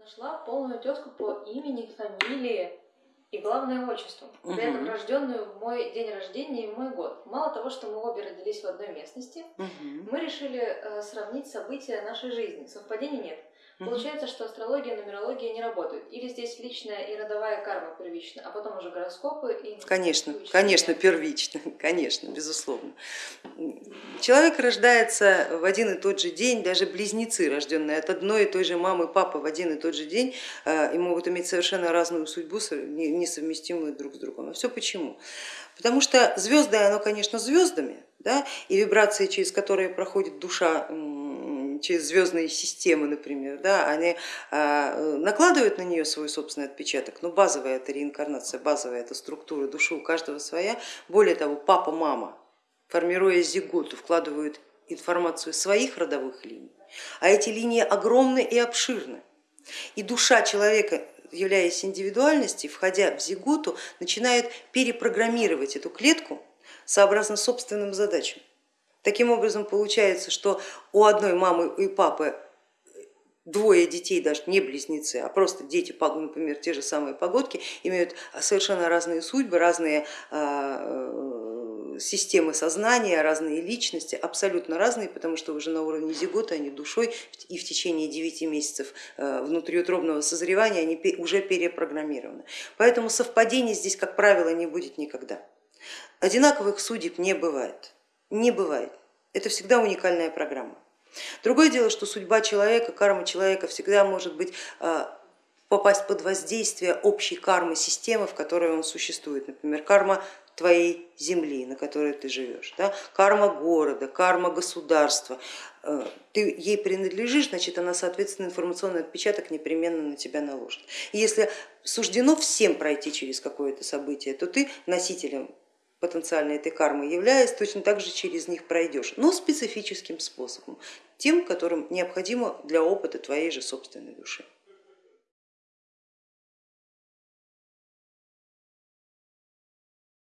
Нашла полную тезку по имени, фамилии и главное отчеству. При этом рожденную в мой день рождения и в мой год. Мало того, что мы обе родились в одной местности, мы решили э, сравнить события нашей жизни. Совпадений нет. Получается, что астрология и нумерология не работают. Или здесь личная и родовая карма первична, а потом уже гороскопы и... Конечно, интуиция. конечно, первично, конечно, безусловно. Человек рождается в один и тот же день, даже близнецы, рожденные от одной и той же мамы, папы в один и тот же день, э, и могут иметь совершенно разную судьбу, со- не- несовместимую друг с другом. А все почему? Потому что звезды, оно, конечно, звездами, да, и вибрации, через которые проходит душа, через звездные системы, например, да, они а, накладывают на нее свой собственный отпечаток, но базовая это реинкарнация, базовая это структура души у каждого своя. Более того, папа, мама, формируя зиготу, вкладывают информацию своих родовых линий, а эти линии огромны и обширны. И душа человека, являясь индивидуальностью, входя в зиготу, начинает перепрограммировать эту клетку сообразно собственным задачам. Таким образом получается, что у одной мамы и папы двое детей, даже не близнецы, а просто дети, например, те же самые погодки, имеют совершенно разные судьбы, разные а, системы сознания, разные личности, абсолютно разные, потому что уже на уровне зигота они душой и в течение 9 месяцев э, внутриутробного созревания они уже перепрограммированы. Поэтому совпадений здесь, как правило, не будет никогда. Одинаковых судеб не бывает, не бывает. Это всегда уникальная программа. Другое дело, что судьба человека, карма человека всегда может быть а, попасть под воздействие общей кармы системы, в которой он существует. Например, карма твоей земли, на которой ты живешь, да? карма города, карма государства. Э, Ты ей принадлежишь, значит она, соответственно, информационный отпечаток непременно на тебя наложит. И если суждено всем пройти через какое-то событие, то ты носителем потенциально этой кармы являясь, точно так же через них пройдешь, но специфическим способом, тем, которым необходимо для опыта твоей же собственной души.